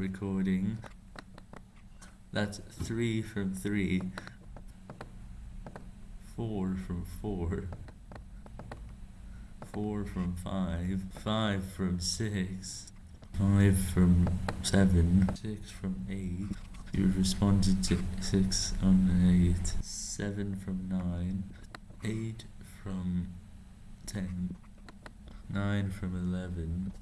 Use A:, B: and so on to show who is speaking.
A: recording. That's 3 from 3. 4 from 4. 4 from 5. 5 from 6. 5 from 7. 6 from 8. You responded to 6 on 8. 7 from 9. 8 from 10. 9 from 11.